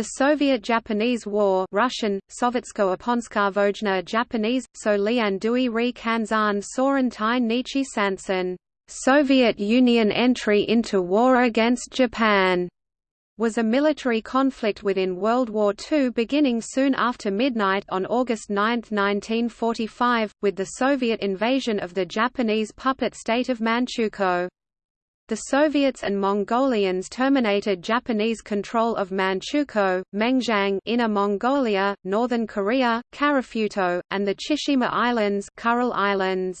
The Soviet-Japanese War Russian, Sovetsko-Yaponska Japanese, So Lian Dui Ri Kanzan Soren Tai Nichi Sanson, Soviet Union entry into war against Japan was a military conflict within World War II beginning soon after midnight on August 9, 1945, with the Soviet invasion of the Japanese puppet state of Manchukuo. The Soviets and Mongolians terminated Japanese control of Manchukuo, Mengjiang Inner Mongolia, Northern Korea, Karafuto, and the Chishima Islands, Kuril Islands.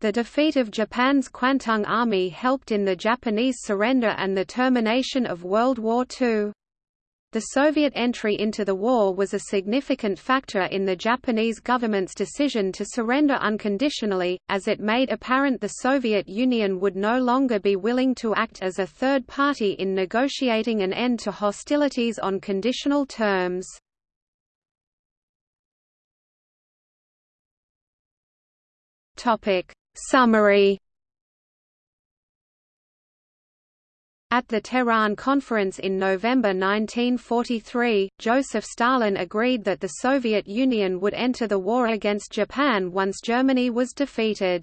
The defeat of Japan's Kwantung Army helped in the Japanese surrender and the termination of World War II. The Soviet entry into the war was a significant factor in the Japanese government's decision to surrender unconditionally, as it made apparent the Soviet Union would no longer be willing to act as a third party in negotiating an end to hostilities on conditional terms. Summary At the Tehran Conference in November 1943, Joseph Stalin agreed that the Soviet Union would enter the war against Japan once Germany was defeated.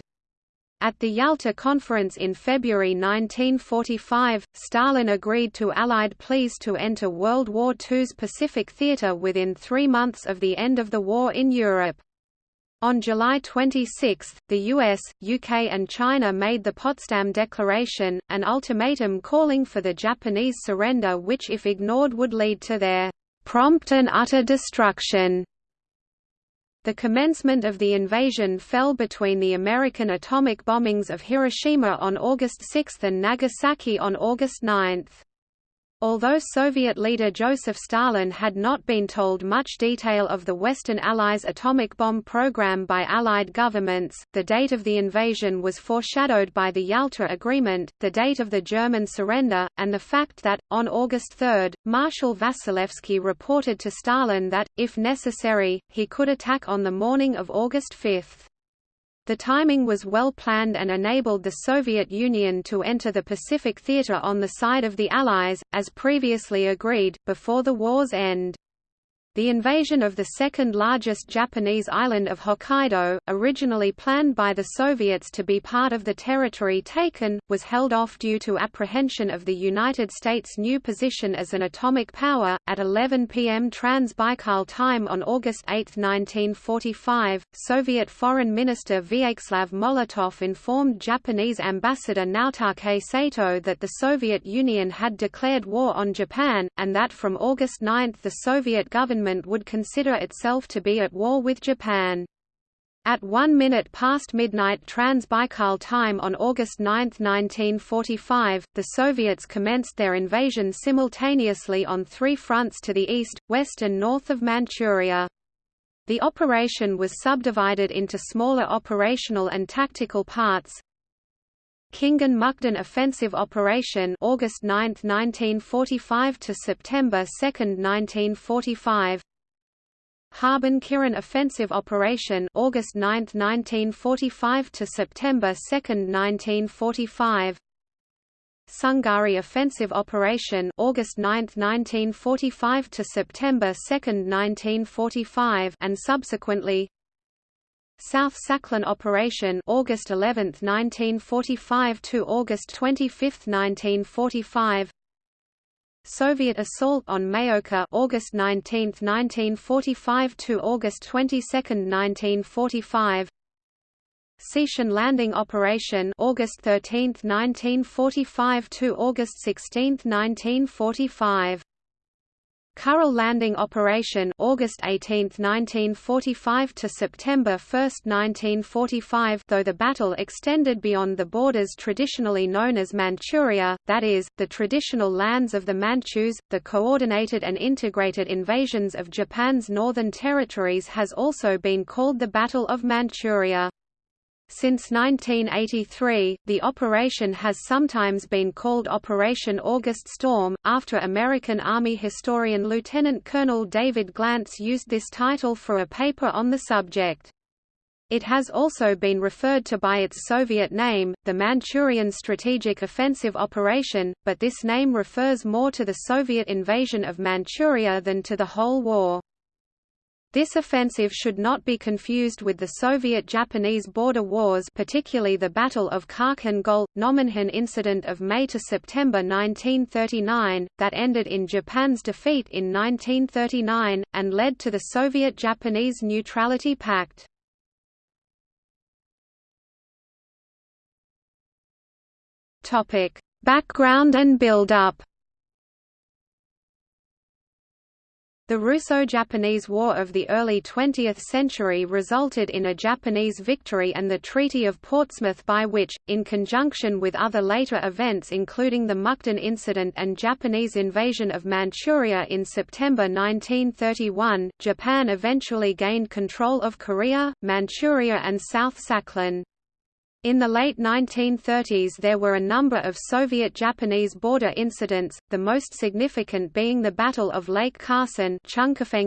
At the Yalta Conference in February 1945, Stalin agreed to Allied pleas to enter World War II's Pacific Theater within three months of the end of the war in Europe. On July 26, the US, UK and China made the Potsdam Declaration, an ultimatum calling for the Japanese surrender which if ignored would lead to their prompt and utter destruction. The commencement of the invasion fell between the American atomic bombings of Hiroshima on August 6 and Nagasaki on August 9. Although Soviet leader Joseph Stalin had not been told much detail of the Western Allies' atomic bomb program by Allied governments, the date of the invasion was foreshadowed by the Yalta Agreement, the date of the German surrender, and the fact that, on August 3, Marshal Vasilevsky reported to Stalin that, if necessary, he could attack on the morning of August 5. The timing was well planned and enabled the Soviet Union to enter the Pacific Theater on the side of the Allies, as previously agreed, before the war's end. The invasion of the second-largest Japanese island of Hokkaido, originally planned by the Soviets to be part of the territory taken, was held off due to apprehension of the United States' new position as an atomic power. At 11 p.m. Trans-Baikal time on August 8, 1945, Soviet Foreign Minister Vyacheslav Molotov informed Japanese Ambassador Naotake Sato that the Soviet Union had declared war on Japan, and that from August 9 the Soviet government government would consider itself to be at war with Japan. At one minute past midnight Trans-Baikal time on August 9, 1945, the Soviets commenced their invasion simultaneously on three fronts to the east, west and north of Manchuria. The operation was subdivided into smaller operational and tactical parts. Khingan Mukden Offensive Operation August 9, 1945 to September 2, 1945 Harbin Kirin Offensive Operation August 9, 1945 to September 2, 1945 Sungari Offensive Operation August 9, 1945 to September 2, 1945 and subsequently South Sakhalin Operation August 11, 1945 to August 25, 1945 Soviet assault on Maoka August 19, 1945 to August 22, 1945 Seishin Landing Operation August 13, 1945 to August 16, 1945 Kuril Landing Operation August 18, 1945 to September 1, 1945 though the battle extended beyond the borders traditionally known as Manchuria, that is, the traditional lands of the Manchus, the coordinated and integrated invasions of Japan's northern territories has also been called the Battle of Manchuria. Since 1983, the operation has sometimes been called Operation August Storm, after American Army historian Lieutenant Colonel David Glantz used this title for a paper on the subject. It has also been referred to by its Soviet name, the Manchurian Strategic Offensive Operation, but this name refers more to the Soviet invasion of Manchuria than to the whole war. This offensive should not be confused with the Soviet-Japanese border wars particularly the Battle of Khalkhin Gol, Nomonhan incident of May to September 1939, that ended in Japan's defeat in 1939, and led to the Soviet-Japanese Neutrality Pact. Background and build-up The Russo-Japanese War of the early 20th century resulted in a Japanese victory and the Treaty of Portsmouth by which, in conjunction with other later events including the Mukden Incident and Japanese invasion of Manchuria in September 1931, Japan eventually gained control of Korea, Manchuria and South Sakhalin. In the late 1930s there were a number of Soviet-Japanese border incidents, the most significant being the Battle of Lake Khasan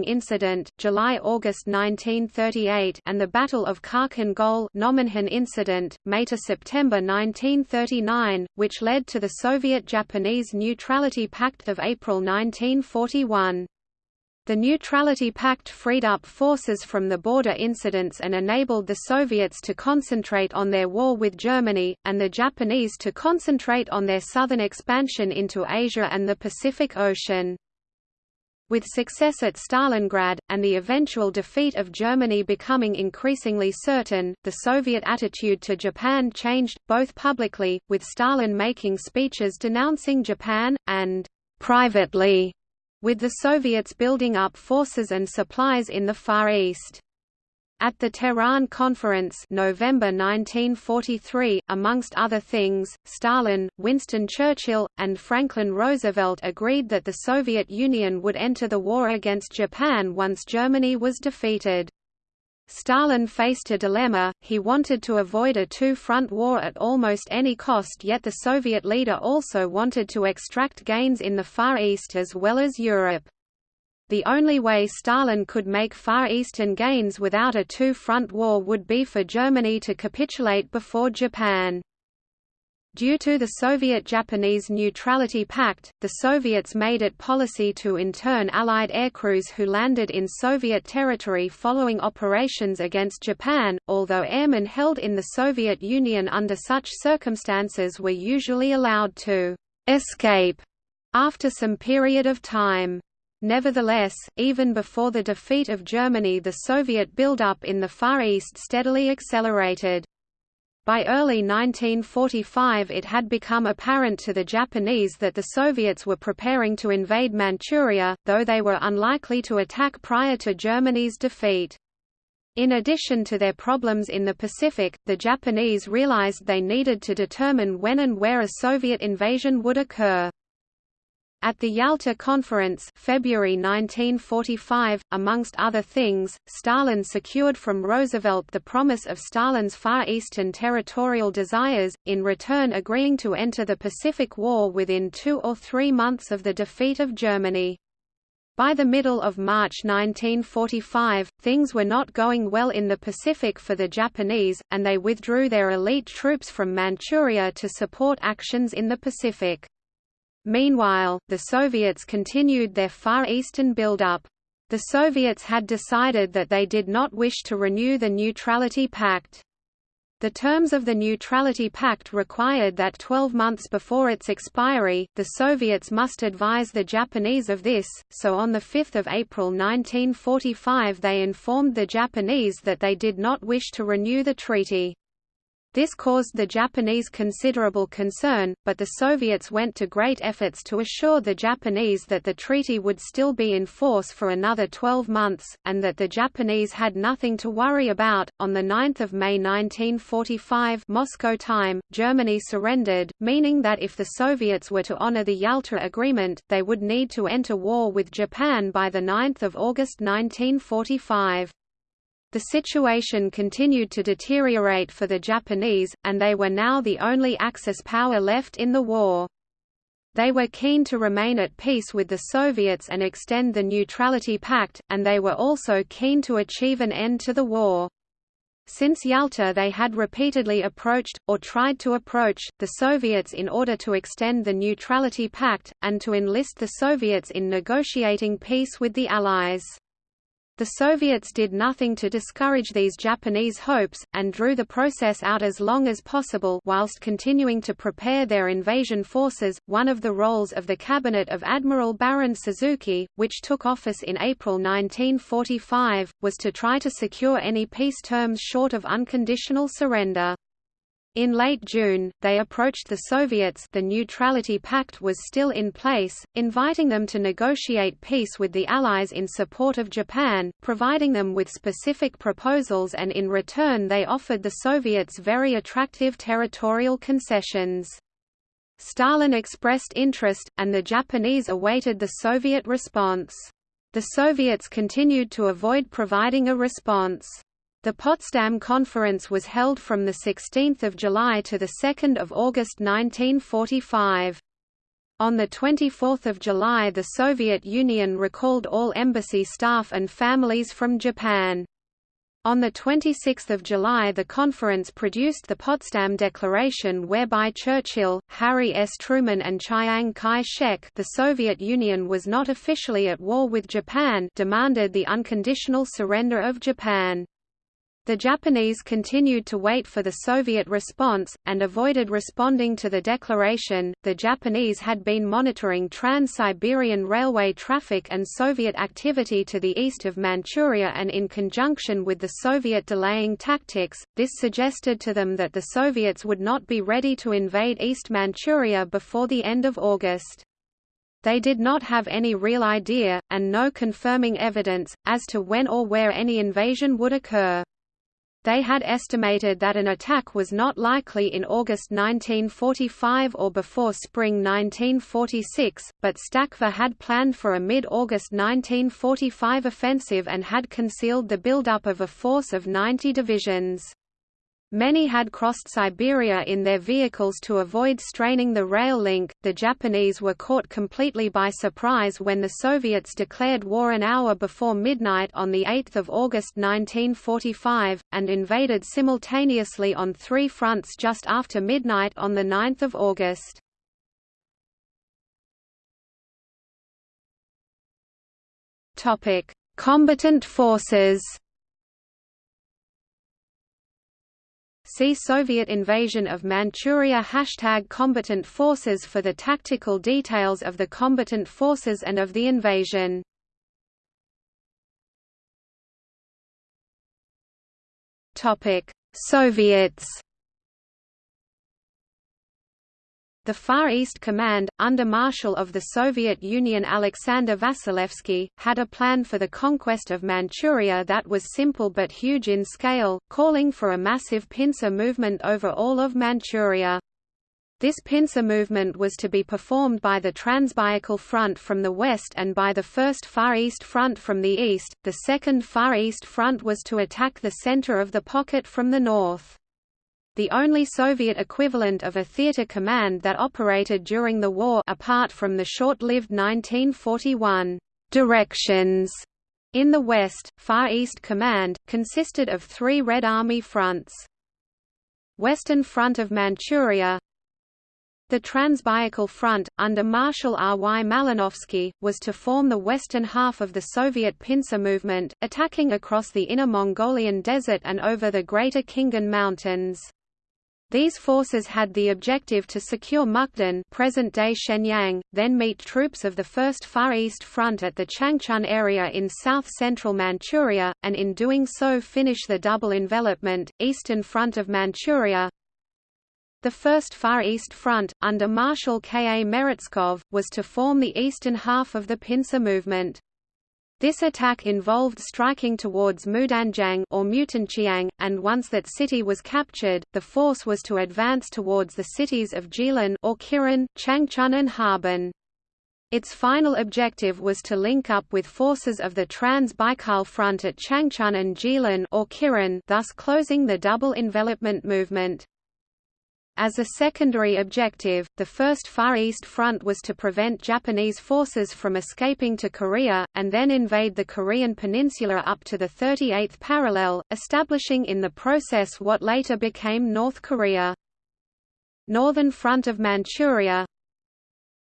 incident, July-August 1938 and the Battle of Khalkhin Gol incident, May-September 1939, which led to the Soviet-Japanese Neutrality Pact of April 1941. The Neutrality Pact freed up forces from the border incidents and enabled the Soviets to concentrate on their war with Germany, and the Japanese to concentrate on their southern expansion into Asia and the Pacific Ocean. With success at Stalingrad, and the eventual defeat of Germany becoming increasingly certain, the Soviet attitude to Japan changed, both publicly, with Stalin making speeches denouncing Japan, and privately with the Soviets building up forces and supplies in the Far East. At the Tehran Conference November 1943, amongst other things, Stalin, Winston Churchill, and Franklin Roosevelt agreed that the Soviet Union would enter the war against Japan once Germany was defeated. Stalin faced a dilemma, he wanted to avoid a two-front war at almost any cost yet the Soviet leader also wanted to extract gains in the Far East as well as Europe. The only way Stalin could make Far Eastern gains without a two-front war would be for Germany to capitulate before Japan. Due to the Soviet-Japanese Neutrality Pact, the Soviets made it policy to intern Allied aircrews who landed in Soviet territory following operations against Japan, although airmen held in the Soviet Union under such circumstances were usually allowed to «escape» after some period of time. Nevertheless, even before the defeat of Germany the Soviet buildup in the Far East steadily accelerated. By early 1945 it had become apparent to the Japanese that the Soviets were preparing to invade Manchuria, though they were unlikely to attack prior to Germany's defeat. In addition to their problems in the Pacific, the Japanese realized they needed to determine when and where a Soviet invasion would occur. At the Yalta Conference February 1945, amongst other things, Stalin secured from Roosevelt the promise of Stalin's Far Eastern territorial desires, in return agreeing to enter the Pacific War within two or three months of the defeat of Germany. By the middle of March 1945, things were not going well in the Pacific for the Japanese, and they withdrew their elite troops from Manchuria to support actions in the Pacific. Meanwhile, the Soviets continued their Far Eastern buildup. The Soviets had decided that they did not wish to renew the Neutrality Pact. The terms of the Neutrality Pact required that 12 months before its expiry, the Soviets must advise the Japanese of this, so on 5 April 1945 they informed the Japanese that they did not wish to renew the treaty. This caused the Japanese considerable concern, but the Soviets went to great efforts to assure the Japanese that the treaty would still be in force for another 12 months, and that the Japanese had nothing to worry about. On 9 May 1945 Moscow time, Germany surrendered, meaning that if the Soviets were to honor the Yalta Agreement, they would need to enter war with Japan by 9 August 1945. The situation continued to deteriorate for the Japanese, and they were now the only Axis power left in the war. They were keen to remain at peace with the Soviets and extend the Neutrality Pact, and they were also keen to achieve an end to the war. Since Yalta they had repeatedly approached, or tried to approach, the Soviets in order to extend the Neutrality Pact, and to enlist the Soviets in negotiating peace with the Allies. The Soviets did nothing to discourage these Japanese hopes, and drew the process out as long as possible whilst continuing to prepare their invasion forces. One of the roles of the cabinet of Admiral Baron Suzuki, which took office in April 1945, was to try to secure any peace terms short of unconditional surrender. In late June, they approached the Soviets the Neutrality Pact was still in place, inviting them to negotiate peace with the Allies in support of Japan, providing them with specific proposals and in return they offered the Soviets very attractive territorial concessions. Stalin expressed interest, and the Japanese awaited the Soviet response. The Soviets continued to avoid providing a response. The Potsdam Conference was held from 16 July to 2 August 1945. On 24 July the Soviet Union recalled all embassy staff and families from Japan. On 26 July the conference produced the Potsdam Declaration whereby Churchill, Harry S. Truman and Chiang Kai-shek the Soviet Union was not officially at war with Japan demanded the unconditional surrender of Japan. The Japanese continued to wait for the Soviet response, and avoided responding to the declaration. The Japanese had been monitoring Trans Siberian Railway traffic and Soviet activity to the east of Manchuria, and in conjunction with the Soviet delaying tactics, this suggested to them that the Soviets would not be ready to invade East Manchuria before the end of August. They did not have any real idea, and no confirming evidence, as to when or where any invasion would occur. They had estimated that an attack was not likely in August 1945 or before spring 1946, but Stavka had planned for a mid-August 1945 offensive and had concealed the buildup of a force of 90 divisions. Many had crossed Siberia in their vehicles to avoid straining the rail link. The Japanese were caught completely by surprise when the Soviets declared war an hour before midnight on 8 August 1945, and invaded simultaneously on three fronts just after midnight on 9 August. Topic: Combatant forces See Soviet invasion of Manchuria Hashtag combatant forces for the tactical details of the combatant forces and of the invasion. Soviets The Far East Command, under Marshal of the Soviet Union Alexander Vasilevsky, had a plan for the conquest of Manchuria that was simple but huge in scale, calling for a massive pincer movement over all of Manchuria. This pincer movement was to be performed by the Transbaikal Front from the west and by the First Far East Front from the east. The Second Far East Front was to attack the center of the pocket from the north the only Soviet equivalent of a theater command that operated during the war apart from the short-lived 1941 directions in the West, Far East Command, consisted of three Red Army fronts. Western Front of Manchuria The Transbaikal Front, under Marshal R. Y. Malinovsky, was to form the western half of the Soviet pincer movement, attacking across the Inner Mongolian Desert and over the Greater Khingan Mountains. These forces had the objective to secure Mukden present-day Shenyang, then meet troops of the First Far East Front at the Changchun area in south-central Manchuria, and in doing so finish the double envelopment, Eastern Front of Manchuria. The First Far East Front, under Marshal K. A. Meretskov, was to form the eastern half of the pincer movement. This attack involved striking towards Mudanjiang or Mutanchiang, and once that city was captured, the force was to advance towards the cities of Jilin or Kirin, Changchun and Harbin. Its final objective was to link up with forces of the Trans-Baikal Front at Changchun and Jilin or Kirin, thus closing the double envelopment movement. As a secondary objective, the First Far East Front was to prevent Japanese forces from escaping to Korea, and then invade the Korean peninsula up to the 38th parallel, establishing in the process what later became North Korea. Northern Front of Manchuria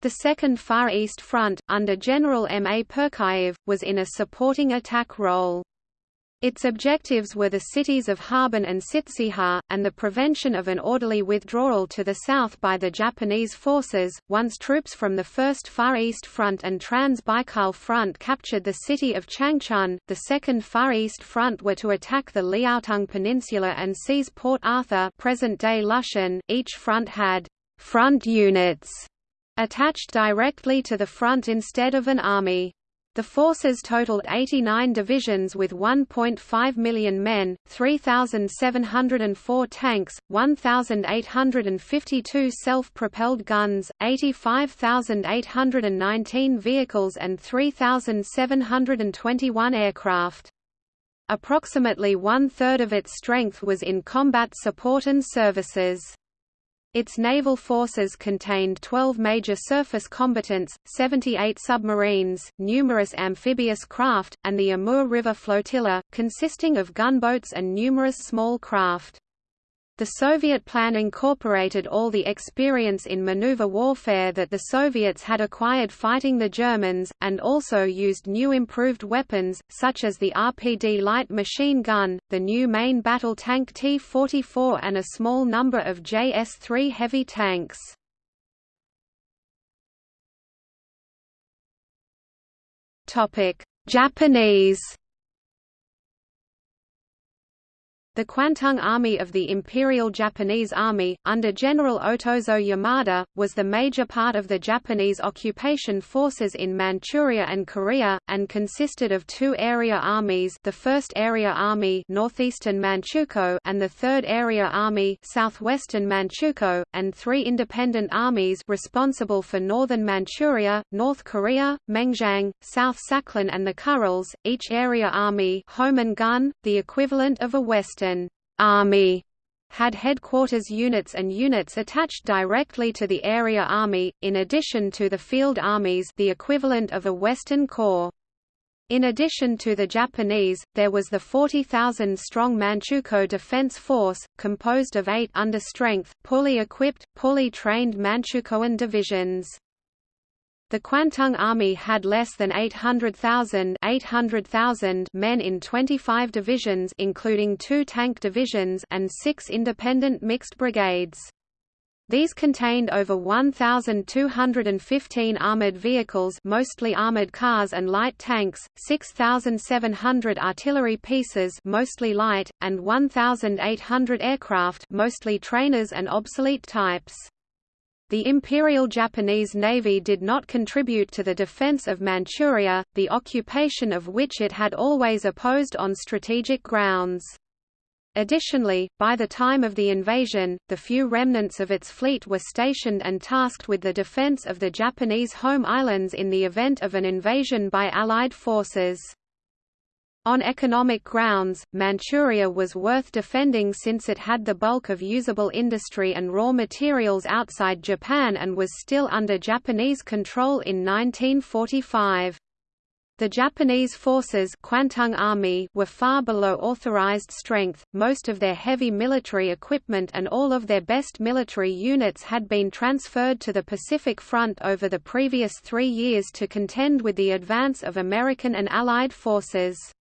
The Second Far East Front, under General M. A. Purkayev, was in a supporting attack role. Its objectives were the cities of Harbin and Tsitsihar, and the prevention of an orderly withdrawal to the south by the Japanese forces. Once troops from the First Far East Front and Trans-Baikal Front captured the city of Changchun, the Second Far East Front were to attack the Liaotung Peninsula and seize Port Arthur present-day Lüshun. Each front had «front units» attached directly to the front instead of an army. The forces totaled 89 divisions with 1.5 million men, 3,704 tanks, 1,852 self-propelled guns, 85,819 vehicles and 3,721 aircraft. Approximately one-third of its strength was in combat support and services. Its naval forces contained 12 major surface combatants, 78 submarines, numerous amphibious craft, and the Amur River Flotilla, consisting of gunboats and numerous small craft. The Soviet plan incorporated all the experience in maneuver warfare that the Soviets had acquired fighting the Germans, and also used new improved weapons, such as the RPD light machine gun, the new main battle tank T-44 and a small number of JS-3 heavy tanks. Japanese The Kwantung Army of the Imperial Japanese Army, under General Otozo Yamada, was the major part of the Japanese occupation forces in Manchuria and Korea, and consisted of two area armies the 1st Area Army Northeastern Manchukuo and the 3rd Area Army Southwestern Manchukuo, and three independent armies responsible for northern Manchuria, North Korea, Mengjiang, South Sakhalin and the Kurils, each area army Homen Gun, the equivalent of a western Army had headquarters units and units attached directly to the area army, in addition to the field armies the equivalent of a Western Corps. In addition to the Japanese, there was the 40,000-strong Manchukuo Defense Force, composed of eight under-strength, poorly equipped, poorly trained Manchukuoan divisions. The Kwantung Army had less than 800,000 800,000 men in 25 divisions including two tank divisions and six independent mixed brigades. These contained over 1,215 armored vehicles mostly armored cars and light tanks, 6,700 artillery pieces mostly light, and 1,800 aircraft mostly trainers and obsolete types. The Imperial Japanese Navy did not contribute to the defense of Manchuria, the occupation of which it had always opposed on strategic grounds. Additionally, by the time of the invasion, the few remnants of its fleet were stationed and tasked with the defense of the Japanese home islands in the event of an invasion by Allied forces. On economic grounds, Manchuria was worth defending since it had the bulk of usable industry and raw materials outside Japan and was still under Japanese control in 1945. The Japanese forces Kwantung Army were far below authorized strength, most of their heavy military equipment and all of their best military units had been transferred to the Pacific Front over the previous three years to contend with the advance of American and Allied forces.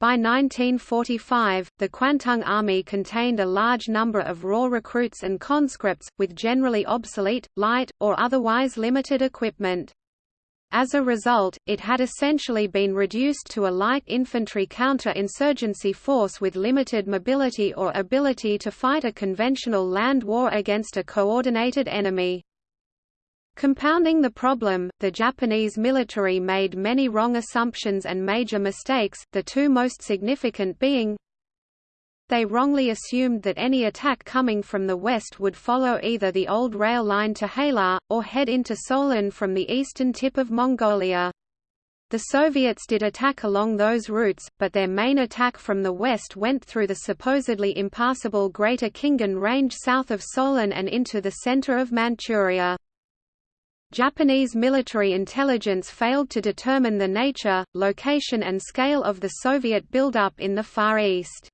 By 1945, the Kwantung Army contained a large number of raw recruits and conscripts, with generally obsolete, light, or otherwise limited equipment. As a result, it had essentially been reduced to a light infantry counter-insurgency force with limited mobility or ability to fight a conventional land war against a coordinated enemy. Compounding the problem, the Japanese military made many wrong assumptions and major mistakes, the two most significant being they wrongly assumed that any attack coming from the west would follow either the old rail line to Hailar, or head into Solon from the eastern tip of Mongolia. The Soviets did attack along those routes, but their main attack from the west went through the supposedly impassable Greater Khingan Range south of Solon and into the center of Manchuria. Japanese military intelligence failed to determine the nature, location and scale of the Soviet buildup in the Far East.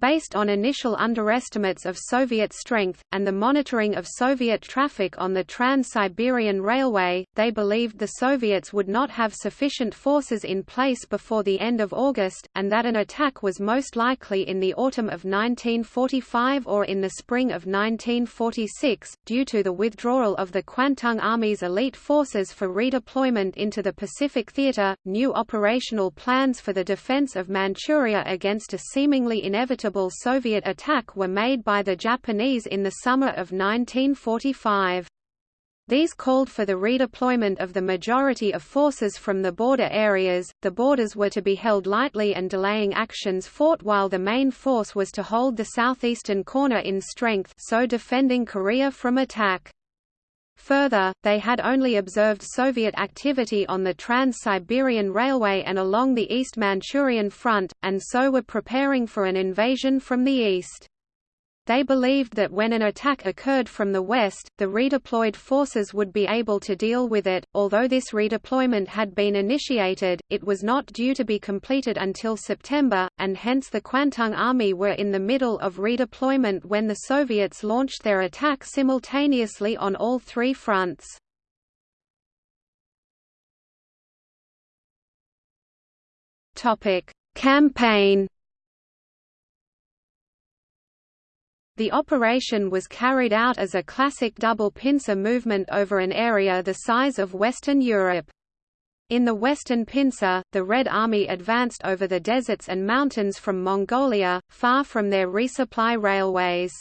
Based on initial underestimates of Soviet strength, and the monitoring of Soviet traffic on the Trans-Siberian Railway, they believed the Soviets would not have sufficient forces in place before the end of August, and that an attack was most likely in the autumn of 1945 or in the spring of 1946, due to the withdrawal of the Kwantung Army's elite forces for redeployment into the Pacific Theater. New operational plans for the defense of Manchuria against a seemingly inevitable inevitable Soviet attack were made by the Japanese in the summer of 1945. These called for the redeployment of the majority of forces from the border areas. The borders were to be held lightly and delaying actions fought while the main force was to hold the southeastern corner in strength, so defending Korea from attack. Further, they had only observed Soviet activity on the Trans-Siberian Railway and along the East Manchurian front, and so were preparing for an invasion from the east. They believed that when an attack occurred from the west, the redeployed forces would be able to deal with it. Although this redeployment had been initiated, it was not due to be completed until September, and hence the Kwantung Army were in the middle of redeployment when the Soviets launched their attack simultaneously on all three fronts. Topic: Campaign The operation was carried out as a classic double pincer movement over an area the size of Western Europe. In the Western Pincer, the Red Army advanced over the deserts and mountains from Mongolia, far from their resupply railways.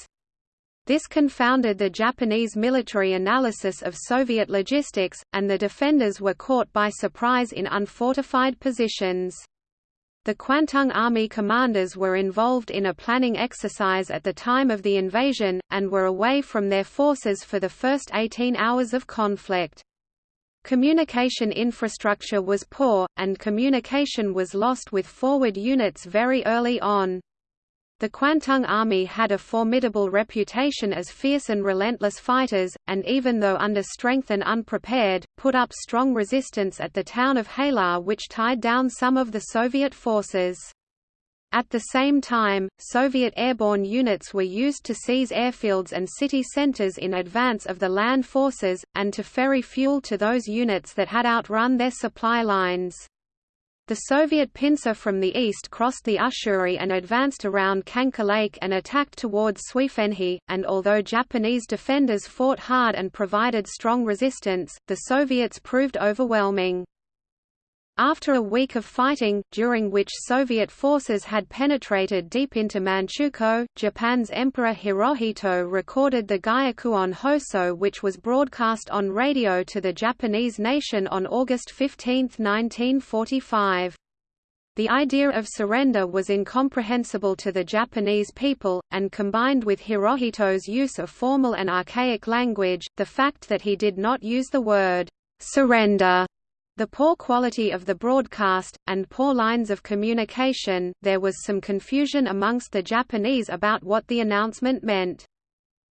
This confounded the Japanese military analysis of Soviet logistics, and the defenders were caught by surprise in unfortified positions. The Kwantung Army commanders were involved in a planning exercise at the time of the invasion, and were away from their forces for the first 18 hours of conflict. Communication infrastructure was poor, and communication was lost with forward units very early on. The Kwantung Army had a formidable reputation as fierce and relentless fighters, and even though under strength and unprepared, put up strong resistance at the town of Hailar which tied down some of the Soviet forces. At the same time, Soviet airborne units were used to seize airfields and city centers in advance of the land forces, and to ferry fuel to those units that had outrun their supply lines. The Soviet pincer from the east crossed the Ussuri and advanced around Khanka Lake and attacked towards Suifenhe, and although Japanese defenders fought hard and provided strong resistance, the Soviets proved overwhelming. After a week of fighting, during which Soviet forces had penetrated deep into Manchukuo, Japan's Emperor Hirohito recorded the Gyokuon Hoso which was broadcast on radio to the Japanese nation on August 15, 1945. The idea of surrender was incomprehensible to the Japanese people, and combined with Hirohito's use of formal and archaic language, the fact that he did not use the word surrender the poor quality of the broadcast, and poor lines of communication, there was some confusion amongst the Japanese about what the announcement meant.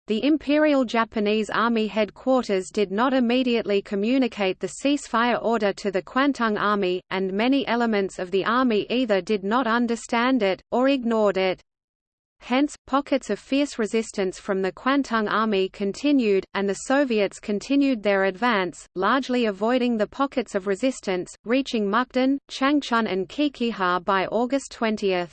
The Imperial Japanese Army headquarters did not immediately communicate the ceasefire order to the Kwantung Army, and many elements of the army either did not understand it, or ignored it. Hence, pockets of fierce resistance from the Kwantung Army continued, and the Soviets continued their advance, largely avoiding the pockets of resistance, reaching Mukden, Changchun and Qiqihar by August 20.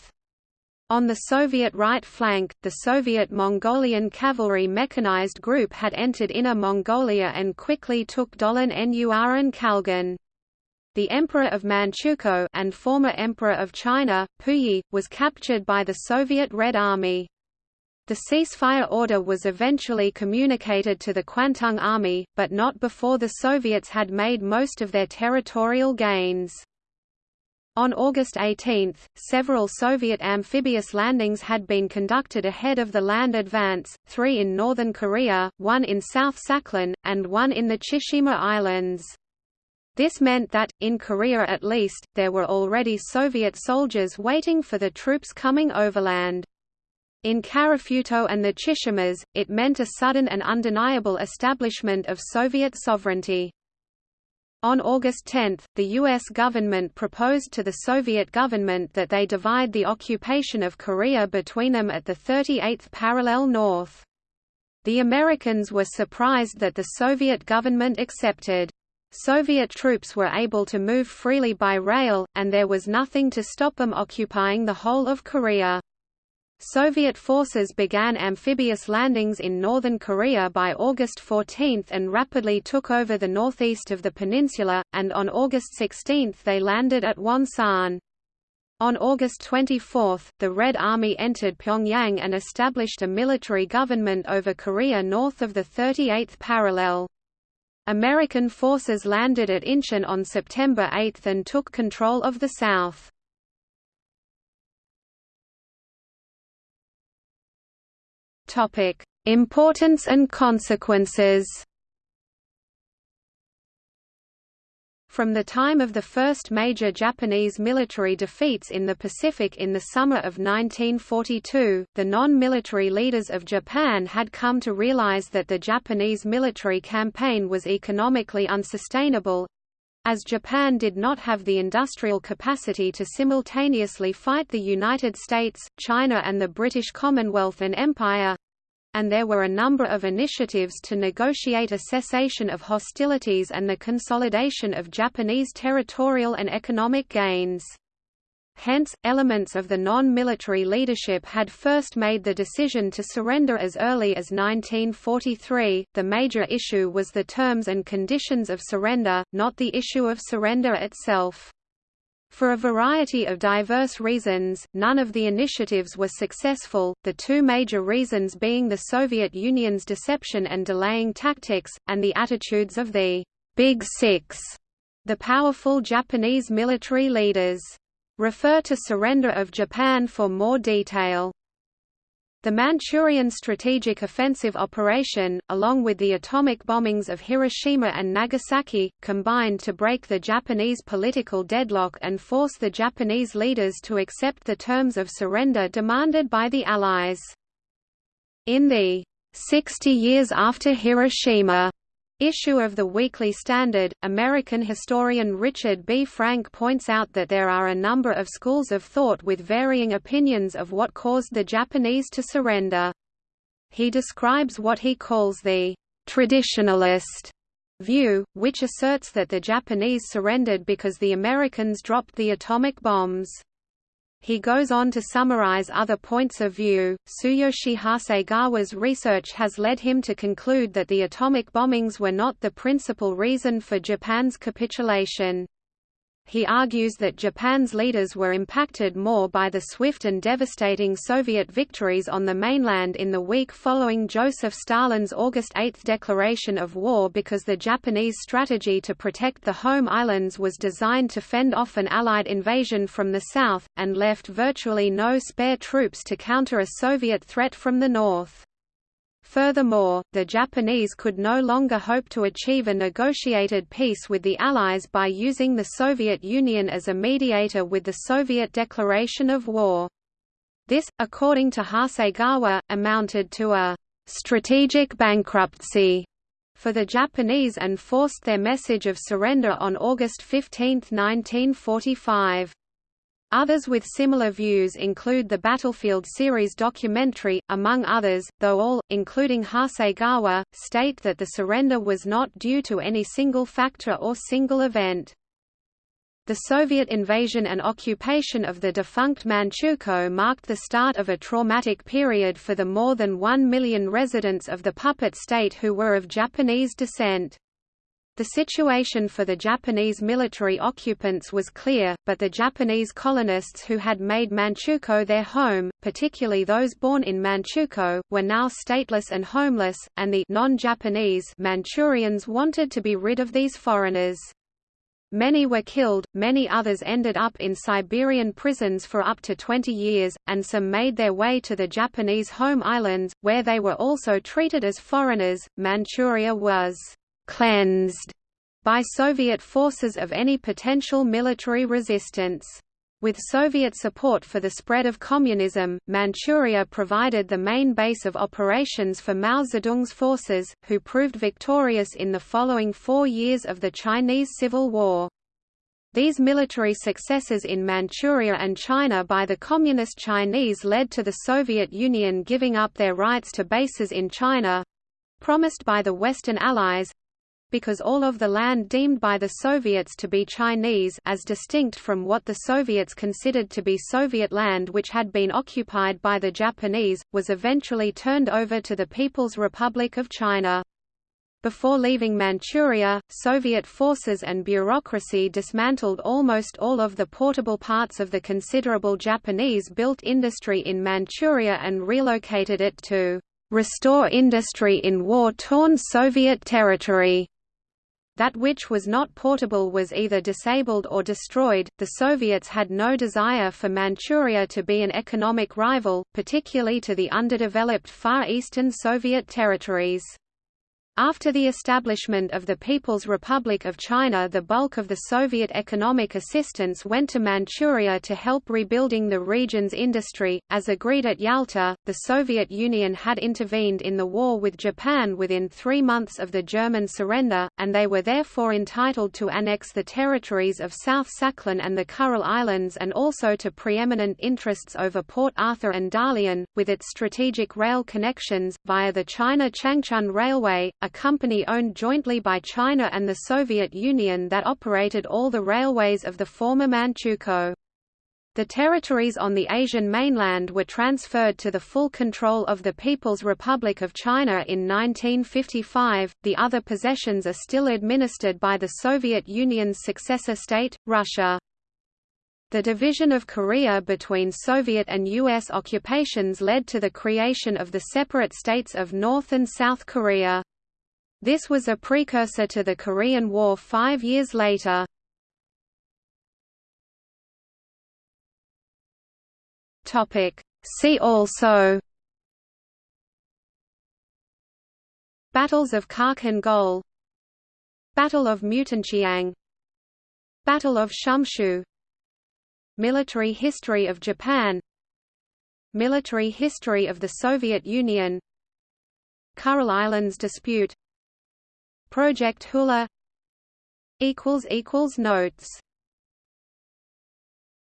On the Soviet right flank, the Soviet Mongolian Cavalry Mechanized Group had entered Inner Mongolia and quickly took Dolon Nur and Khalgan. The Emperor of Manchukuo and former Emperor of China, Puyi, was captured by the Soviet Red Army. The ceasefire order was eventually communicated to the Kwantung Army, but not before the Soviets had made most of their territorial gains. On August 18, several Soviet amphibious landings had been conducted ahead of the land advance, three in northern Korea, one in South Sakhalin, and one in the Chishima Islands. This meant that, in Korea at least, there were already Soviet soldiers waiting for the troops coming overland. In Karafuto and the Chishimas, it meant a sudden and undeniable establishment of Soviet sovereignty. On August 10, the U.S. government proposed to the Soviet government that they divide the occupation of Korea between them at the 38th parallel north. The Americans were surprised that the Soviet government accepted. Soviet troops were able to move freely by rail, and there was nothing to stop them occupying the whole of Korea. Soviet forces began amphibious landings in northern Korea by August 14 and rapidly took over the northeast of the peninsula, and on August 16 they landed at Wonsan. On August 24, the Red Army entered Pyongyang and established a military government over Korea north of the 38th parallel. American forces landed at Incheon on September 8 and took control of the south. Importance and consequences From the time of the first major Japanese military defeats in the Pacific in the summer of 1942, the non-military leaders of Japan had come to realize that the Japanese military campaign was economically unsustainable, as Japan did not have the industrial capacity to simultaneously fight the United States, China and the British Commonwealth and Empire, and there were a number of initiatives to negotiate a cessation of hostilities and the consolidation of Japanese territorial and economic gains. Hence, elements of the non-military leadership had first made the decision to surrender as early as 1943. The major issue was the terms and conditions of surrender, not the issue of surrender itself. For a variety of diverse reasons, none of the initiatives were successful, the two major reasons being the Soviet Union's deception and delaying tactics, and the attitudes of the Big Six, the powerful Japanese military leaders. Refer to Surrender of Japan for more detail. The Manchurian Strategic Offensive Operation, along with the atomic bombings of Hiroshima and Nagasaki, combined to break the Japanese political deadlock and force the Japanese leaders to accept the terms of surrender demanded by the Allies. In the 60 years after Hiroshima issue of the Weekly Standard, American historian Richard B. Frank points out that there are a number of schools of thought with varying opinions of what caused the Japanese to surrender. He describes what he calls the traditionalist view, which asserts that the Japanese surrendered because the Americans dropped the atomic bombs. He goes on to summarize other points of view. Tsuyoshi Hasegawa's research has led him to conclude that the atomic bombings were not the principal reason for Japan's capitulation. He argues that Japan's leaders were impacted more by the swift and devastating Soviet victories on the mainland in the week following Joseph Stalin's August 8 declaration of war because the Japanese strategy to protect the home islands was designed to fend off an Allied invasion from the south, and left virtually no spare troops to counter a Soviet threat from the north. Furthermore, the Japanese could no longer hope to achieve a negotiated peace with the Allies by using the Soviet Union as a mediator with the Soviet declaration of war. This, according to Hasegawa, amounted to a strategic bankruptcy for the Japanese and forced their message of surrender on August 15, 1945. Others with similar views include the Battlefield series documentary, among others, though all, including Hasegawa, state that the surrender was not due to any single factor or single event. The Soviet invasion and occupation of the defunct Manchukuo marked the start of a traumatic period for the more than one million residents of the puppet state who were of Japanese descent. The situation for the Japanese military occupants was clear, but the Japanese colonists who had made Manchukuo their home, particularly those born in Manchukuo, were now stateless and homeless, and the non-Japanese Manchurians wanted to be rid of these foreigners. Many were killed, many others ended up in Siberian prisons for up to 20 years, and some made their way to the Japanese home islands, where they were also treated as foreigners. Manchuria was cleansed by Soviet forces of any potential military resistance. With Soviet support for the spread of communism, Manchuria provided the main base of operations for Mao Zedong's forces, who proved victorious in the following four years of the Chinese Civil War. These military successes in Manchuria and China by the Communist Chinese led to the Soviet Union giving up their rights to bases in China—promised by the Western Allies, because all of the land deemed by the Soviets to be Chinese as distinct from what the Soviets considered to be Soviet land which had been occupied by the Japanese, was eventually turned over to the People's Republic of China. Before leaving Manchuria, Soviet forces and bureaucracy dismantled almost all of the portable parts of the considerable Japanese-built industry in Manchuria and relocated it to restore industry in war-torn Soviet territory. That which was not portable was either disabled or destroyed. The Soviets had no desire for Manchuria to be an economic rival, particularly to the underdeveloped Far Eastern Soviet territories. After the establishment of the People's Republic of China the bulk of the Soviet economic assistance went to Manchuria to help rebuilding the region's industry. As agreed at Yalta, the Soviet Union had intervened in the war with Japan within three months of the German surrender, and they were therefore entitled to annex the territories of South Sakhalin and the Kuril Islands and also to preeminent interests over Port Arthur and Dalian, with its strategic rail connections, via the China-Changchun Railway, a company owned jointly by China and the Soviet Union that operated all the railways of the former Manchukuo. The territories on the Asian mainland were transferred to the full control of the People's Republic of China in 1955. The other possessions are still administered by the Soviet Union's successor state, Russia. The division of Korea between Soviet and U.S. occupations led to the creation of the separate states of North and South Korea. This was a precursor to the Korean War five years later. See also Battles of Khalkhin Gol Battle of Mutanchiang Battle of Shumshu Military history of Japan Military history of the Soviet Union Kuril Islands dispute Project Hula Notes